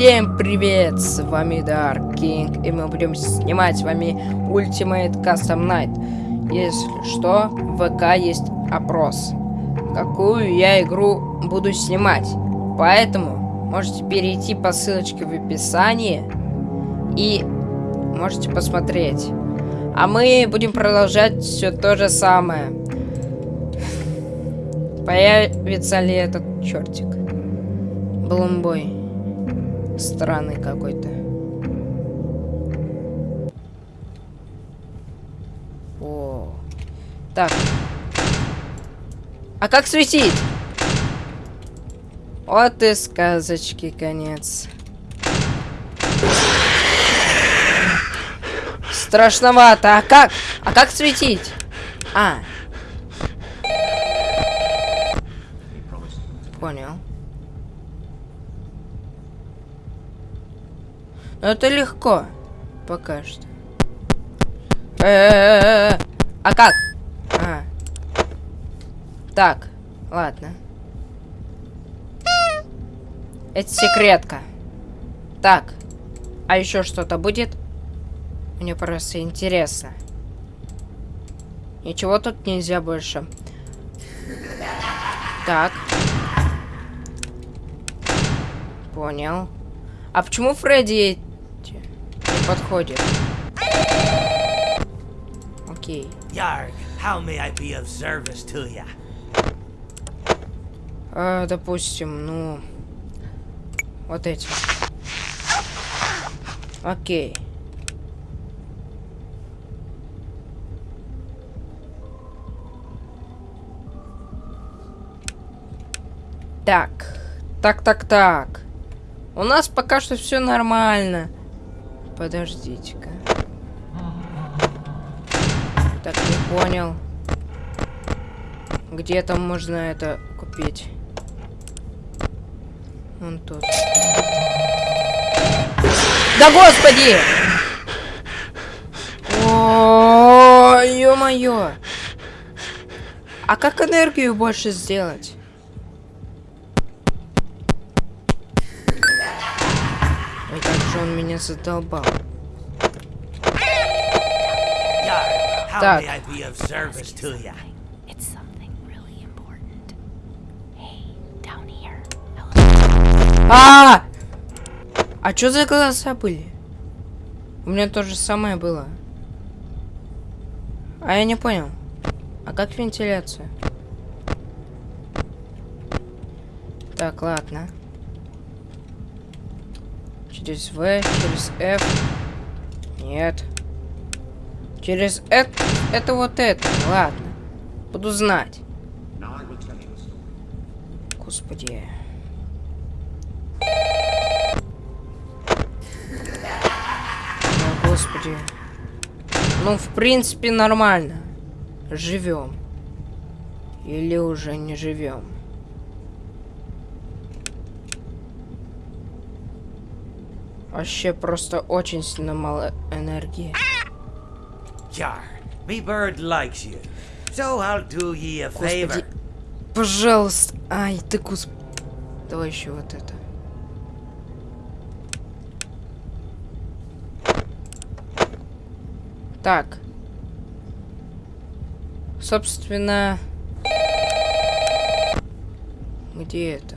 Всем привет, с вами Dark King, и мы будем снимать с вами Ultimate Custom Night. Если что, в ВК есть опрос, какую я игру буду снимать. Поэтому можете перейти по ссылочке в описании и можете посмотреть. А мы будем продолжать все то же самое. Появится ли этот чертик? Блумбой. Странный какой-то. О. Так. А как светить? Вот и сказочки конец. Страшновато. А как? А как светить? А. Понял. Это легко. Пока что. Э -э -э а как? Так, ладно. Это секретка. Так. А еще что-то будет? Мне просто интересно. Ничего тут нельзя больше. Так. Понял. А почему Фредди подходит? Окей. Yarg, how may I be of service to ya? А, допустим, ну... Вот эти. Окей. Так. Так, так, так. У нас пока что все нормально. Подождите-ка. Так, не понял. Где там можно это купить? Вон тут. Да господи! О, ё-моё! А как энергию больше сделать? Ой, как же он меня задолбал. Так. down here. А! А что за голоса были? У меня то же самое было. А я не понял. А как вентиляция? Так, ладно. Через В, через F. Нет. Через это, это вот это. Ладно. Буду знать. Господи. О, господи. Ну, в принципе, нормально. Живем. Или уже не живем. Вообще просто очень сильно мало энергии. Yarg, me bird likes you. So I'll do ye a favor. Господи. Пожалуйста. Ай, ты кус... Давай еще вот это. Так. Собственно... Где это?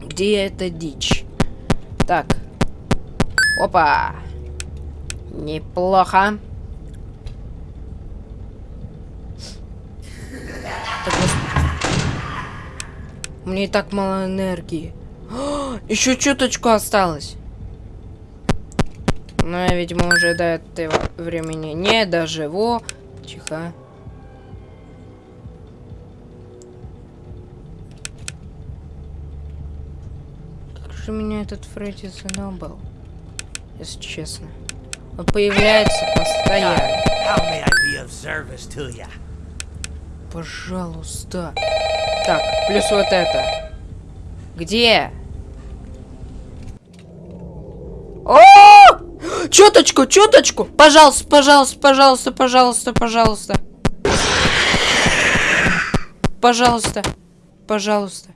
Где эта дичь? Так. Опа. Неплохо. Так. У меня и так мало энергии. Еще чуточку осталось. Но я, видимо, уже до этого времени не доживу. Тихо. Как же меня этот Фредди задолбал. Если честно. Он появляется постоянно. Пожалуйста. Так, плюс вот это. Где? О! Чуточку, чуточку! Пожалуйста, пожалуйста, пожалуйста, пожалуйста, пожалуйста. Пожалуйста. Пожалуйста.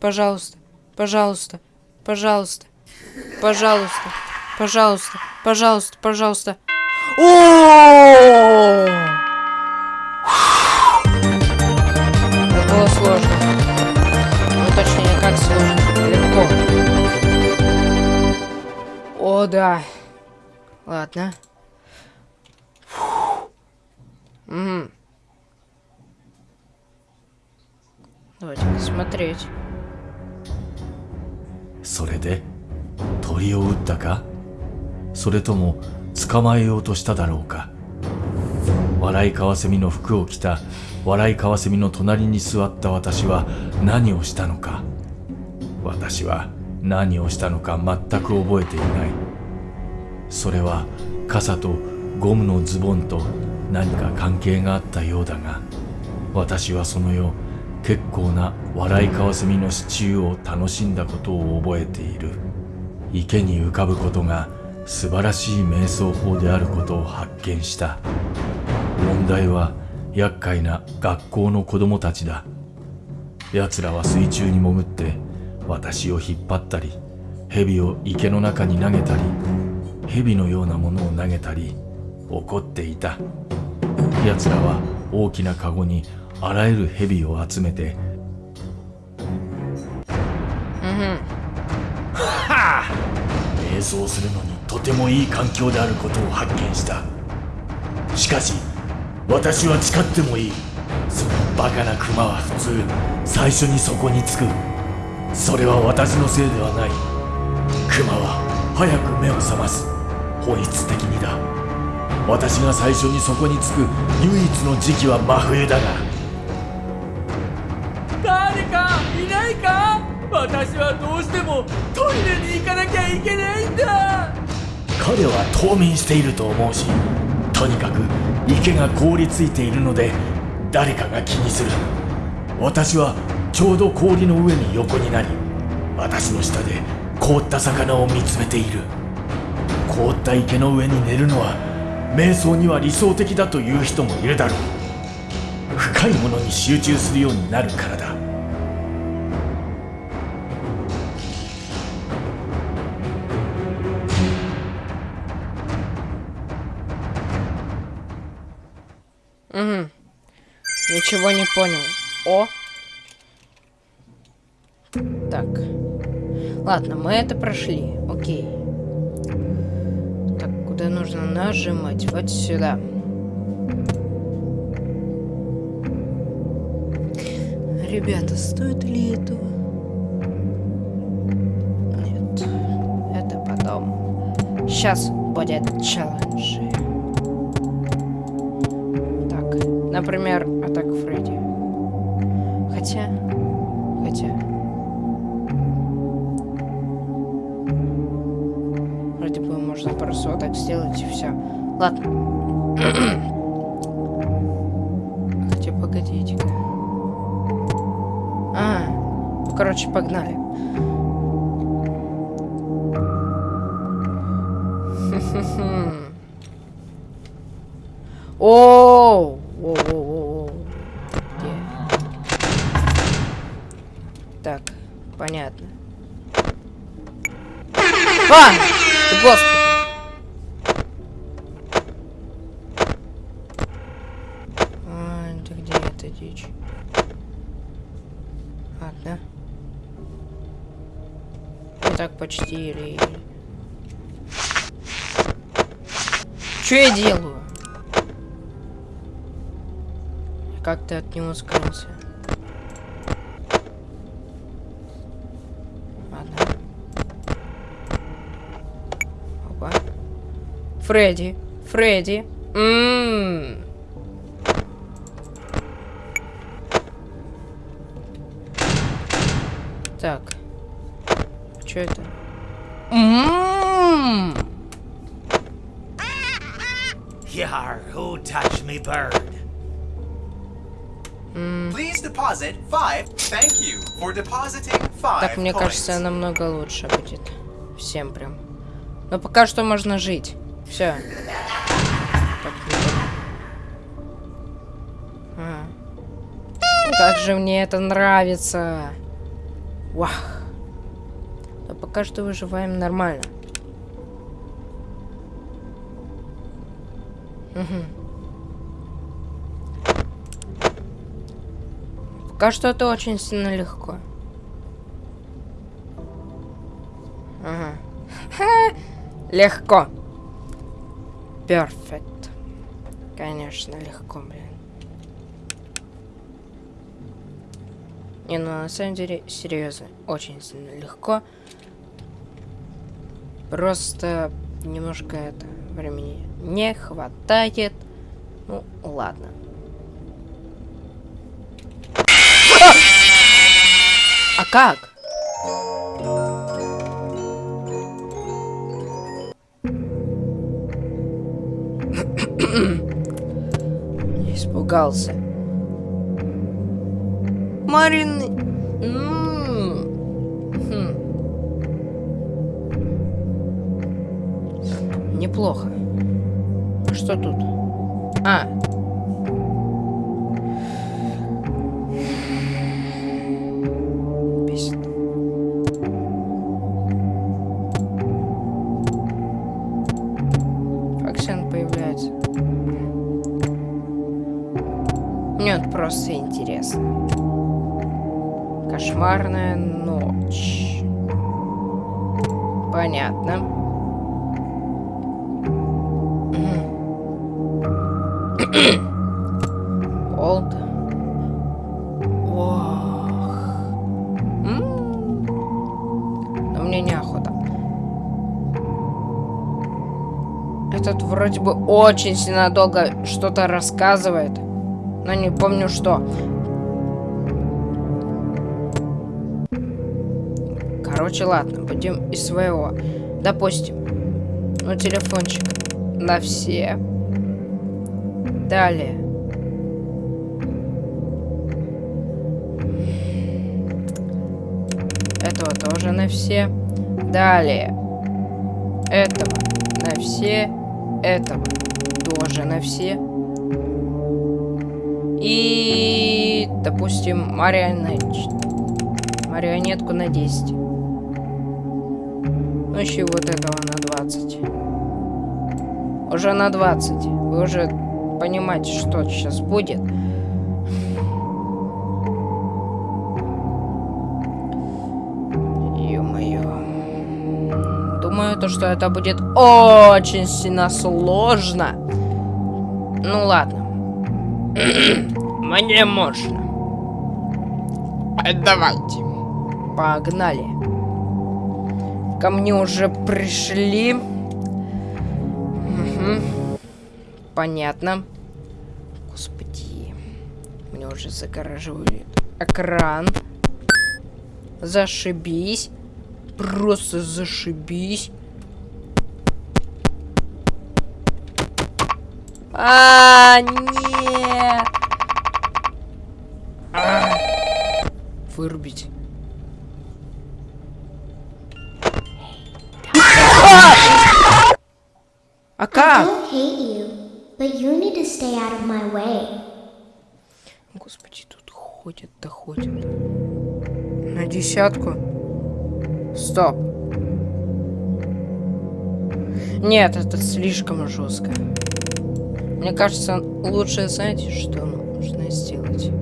Пожалуйста. Пожалуйста. Пожалуйста. Пожалуйста. Пожалуйста. Пожалуйста. Пожалуйста. О! Это было сложно. Ну, точнее, как сложно. Легко. О, да. Ладно. Угу. Давайте посмотреть. それで鳥を撃ったか それとも捕まえようとしただろうか。笑いカワセミの服を着た笑いカワセミの隣に座った私は何をしたのか。私は何をしたのか全く覚えていない。それは傘とゴムのズボンと何か関係があったようだが私はその夜結構な笑いカワセミのシチューを楽しんだことを覚えている。池に浮かぶことが素晴らしい瞑想法であることを発見した。問題は厄介な学校の子供たちだ。奴らは水中に潜って私を引っ張ったり蛇を池の中に投げたり蛇のようなものを投げたり怒っていた。奴らは大きなカゴにあらゆる蛇を集めて 瞑想するのにとてもいい環境であることを発見した。しかし私は誓ってもいい。そのバカなクマは普通最初にそこに着く。それは私のせいではない。クマは早く目を覚ます。本質的にだ。私が最初にそこに着く唯一の時期は真冬だが。誰かいないか？私はどうしてもトイレに行かなきゃいけないんだ。彼は冬眠していると思うしとにかく池が凍りついているので誰かが気にする。私はちょうど氷の上に横になり私の下で凍った魚を見つめている。凍った池の上に寝るのは瞑想には理想的だという人もいるだろう。深いものに集中するようになるからだ「Ничего не понял. О. Так. Ладно, мы это прошли. Окей. Так, куда нужно нажимать? Вот сюда. Ребята, стоит ли этого? Нет. Это потом. Сейчас будет челлендж. Так, например, так сделать и все. Ладно. Хотя погодите-ка. А, ну, короче, погнали. Оу! Воу-воу-воу-воу. Где? Так, понятно. А! Ты господи! А, это где эта дичь? Ладно. Ну так почти или... Что я делаю? Как ты от него скрылся? Ладно. Опа. Фредди. Фредди. Ммм. Так. Что это? Ммм. Yar, who touched me bird? Please deposit five. Thank you for depositing five. Так, мне coins. кажется, намного лучше будет. Всем прям. Но пока что можно жить. Все. Как же мне это нравится. Вах. пока что выживаем нормально. Угу. Пока что это очень сильно легко. Ага. Легко. Перфект. Конечно, легко, блин. Не, ну на самом деле, серьезно, очень сильно легко. Просто немножко это времени не хватает. Ну, ладно. А как? Испугался. Марин... Неплохо. Что тут? А. Бесит. Как Сен появляется? Мне вот просто интересно. Кошмарная ночь. Понятно. Олд. Ох. М. Но мне неохота. Этот вроде бы очень сильно долго что-то рассказывает. Но не помню что. Короче, ладно, будем из своего. Допустим. Ну, телефончик. На все. Далее. Этого тоже на все. Далее. Этого на все. Этого тоже на все. И, допустим, марионет... марионетку на 10. Ну, еще вот этого на 20. Уже на 20. Вы уже понимаете, что сейчас будет. Ё-моё. Думаю, то, что это будет очень сильно сложно. Ну ладно. Мне можно. Давайте. Погнали. Ко мне уже пришли. Угу. Понятно. Уже загораживают экран. Зашибись. Просто зашибись. А, нет. А. Вырубить. А как? don't hate you, but you need to stay out of my way. Господи, тут ходят, да. На десятку. Стоп. Нет, это слишком жестко. Мне кажется, лучше, знаете, что нужно сделать?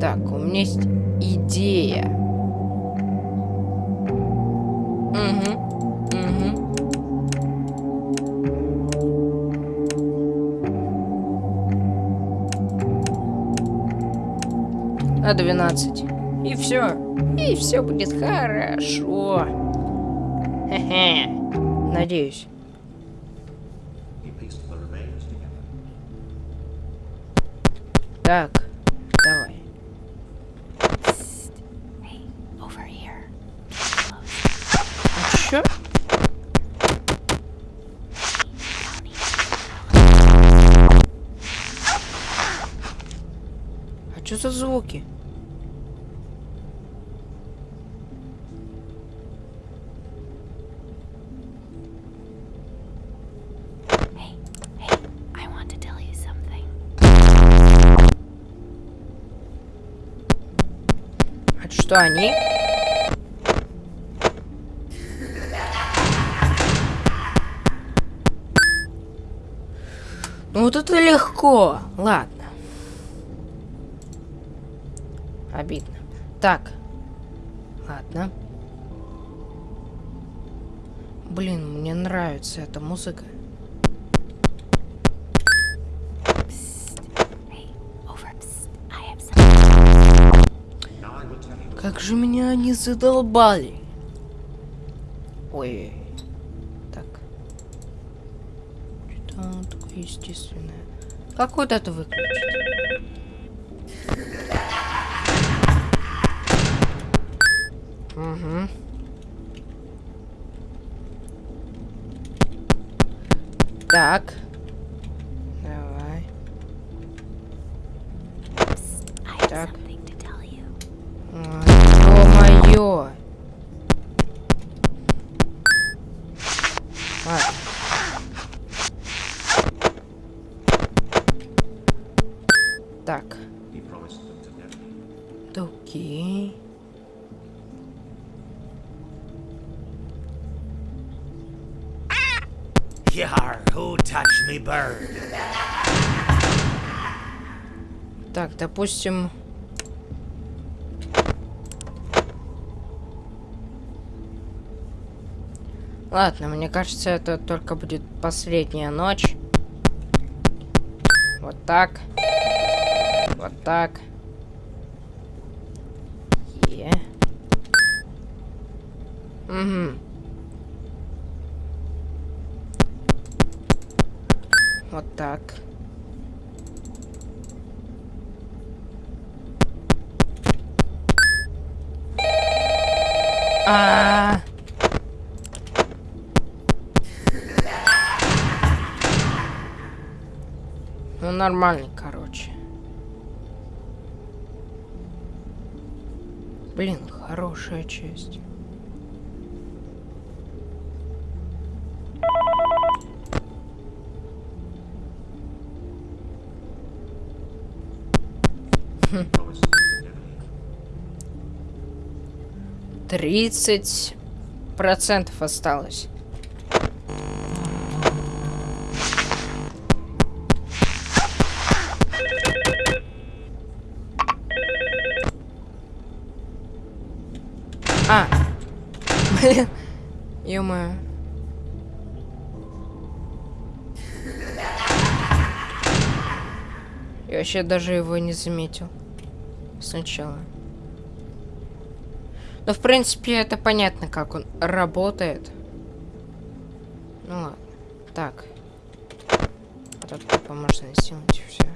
Так, у меня есть идея. Угу. На 12. И все. И все будет хорошо. Хе-хе. Надеюсь. Так, давай. А чё? А чё за звуки? что они... Ну вот это легко. Ладно. Обидно. Так. Ладно. Блин, мне нравится эта музыка. Как же меня они задолбали. Ой. Так. Что-то оно такое естественное. Как вот это выключить? Угу. Так. Давай. Так. Ладно. Так. Да окей. Yar, who touched me bird? Так, допустим... Ладно, мне кажется, это только будет последняя ночь. Вот так. Вот так. Е. Угу. Вот так. А. Ну нормальный, короче. Блин, хорошая часть. Тридцать процентов осталось. А. Блин. Ё-моё. Я вообще даже его не заметил. Сначала. Но, в принципе, это понятно, как он работает. Ну ладно. Так. А тут можно сделать все.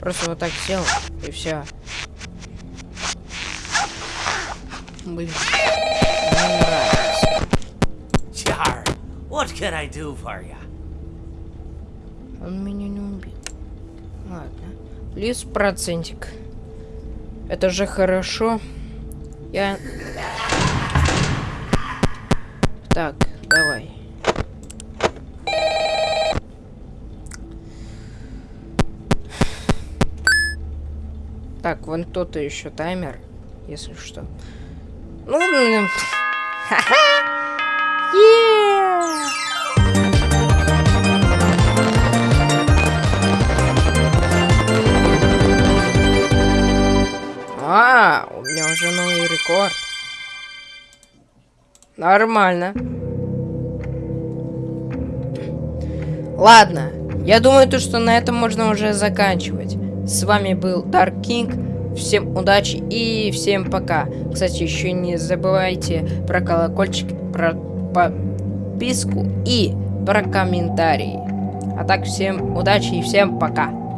Просто вот так сделал, и все. Блин. Yar, what can I do for you? Он меня не убил. Ладно. Плюс процентик. Это же хорошо. Я... Так, давай. Так, вон тут еще таймер, если что. Ну! А, у меня уже новый рекорд. Нормально. Ладно, я думаю, то, что на этом можно уже заканчивать. С вами был Dark King. Всем удачи и всем пока. Кстати, еще не забывайте про колокольчик, про подписку и про комментарии. А так, всем удачи и всем пока.